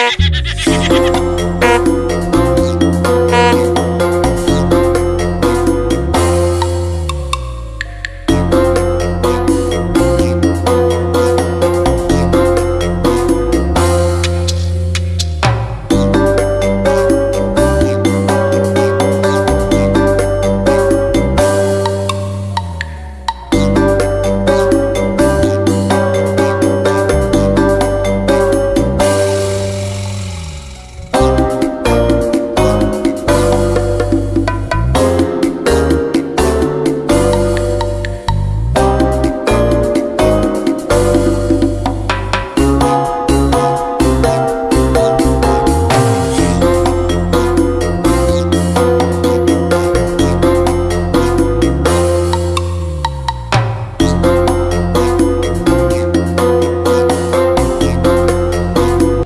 Oh,